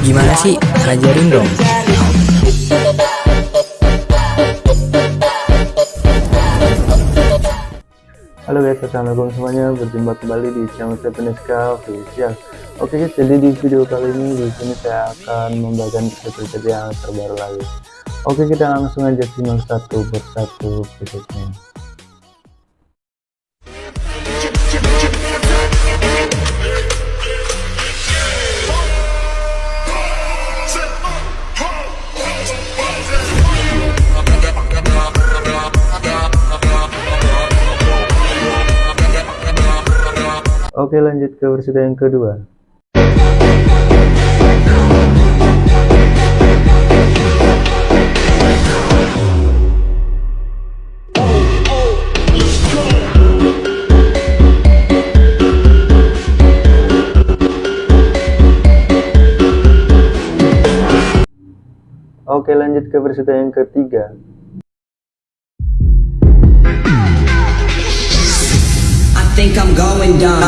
Gimana sih? Ajarin dong. Halo guys, assalamualaikum semuanya. Berjumpa kembali di channel Sepeneska Official. Oke guys, jadi di video kali ini di sini saya akan membagikan preset yang terbaru lagi. Oke, kita langsung aja simak satu persatu presetnya. Oke lanjut ke versi yang kedua. Oke lanjut ke versi yang ketiga think I'm going down.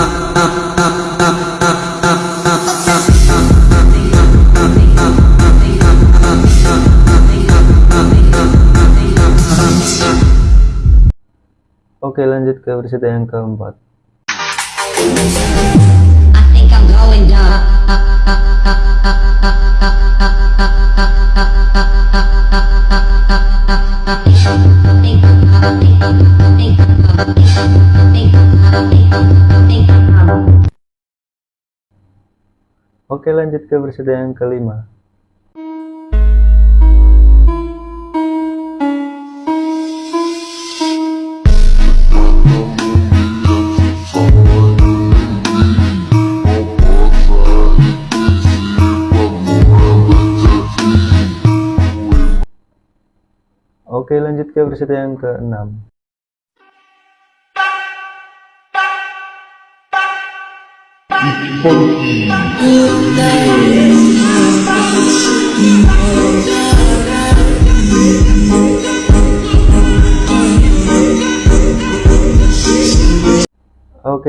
Oke lanjut ke versi yang keempat. I think I'm going down. Oke lanjut ke versi yang kelima. Oke lanjut ke versi yang keenam Oke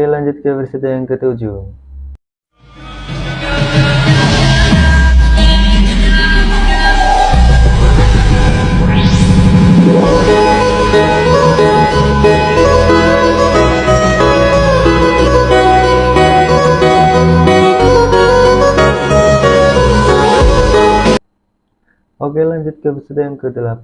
lanjut ke versi yang ketujuh Oke lanjut ke episode yang ke-8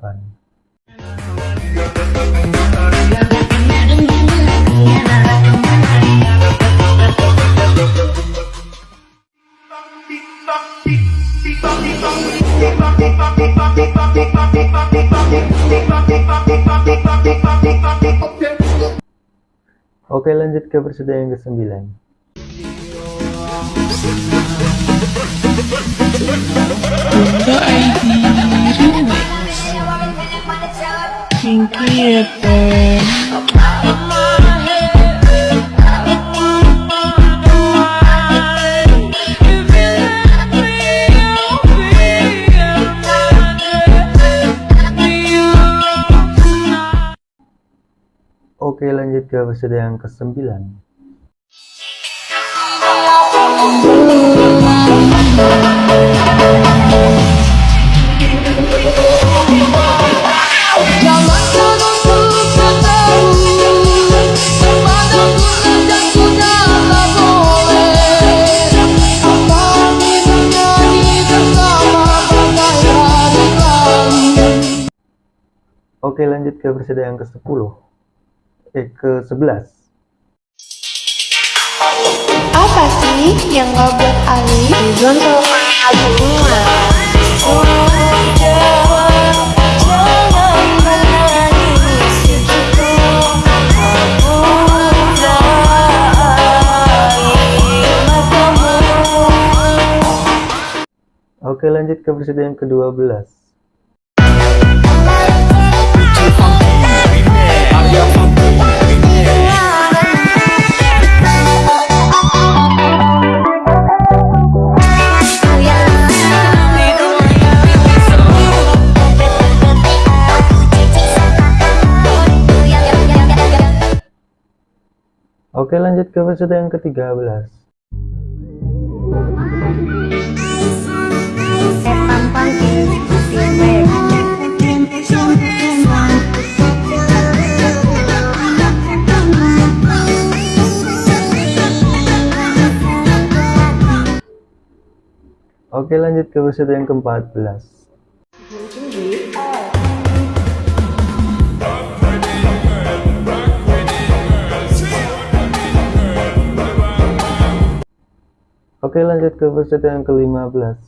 Oke lanjut ke episode yang ke-9 Oke lanjut ke episode yang ke-9 Oke lanjut ke episode yang ke-10 Eh ke-11 Apa sih yang buat Ali? Bunga. Oke lanjut ke episode yang ke-12 Oke lanjut ke episode yang ke-13 Oke lanjut ke peserta yang ke-14 Oke lanjut ke peserta yang ke-15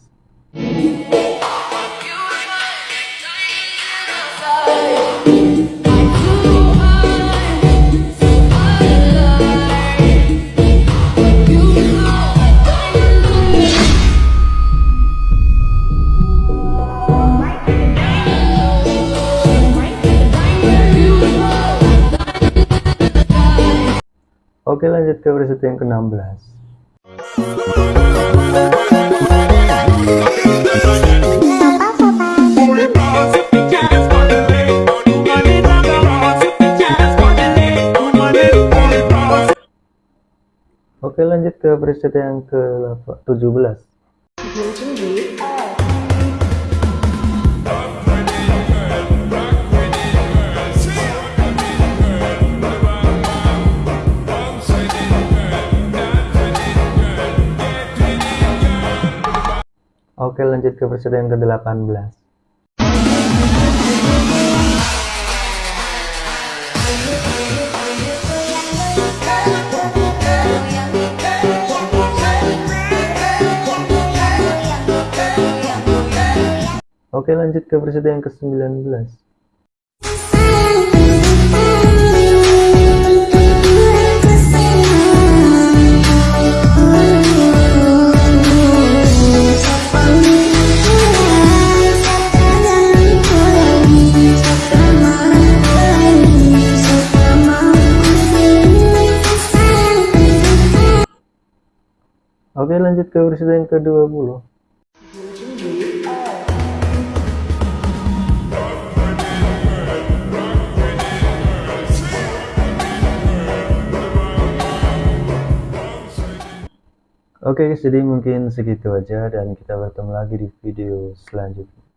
Oke lanjut ke peserta yang ke-16 Oke lanjut ke preset yang ke-17 Oke lanjut ke preset yang ke-18 Oke lanjut ke preset yang ke-19 Oke lanjut ke preset yang ke-20 Oke guys, jadi mungkin segitu aja dan kita bertemu lagi di video selanjutnya.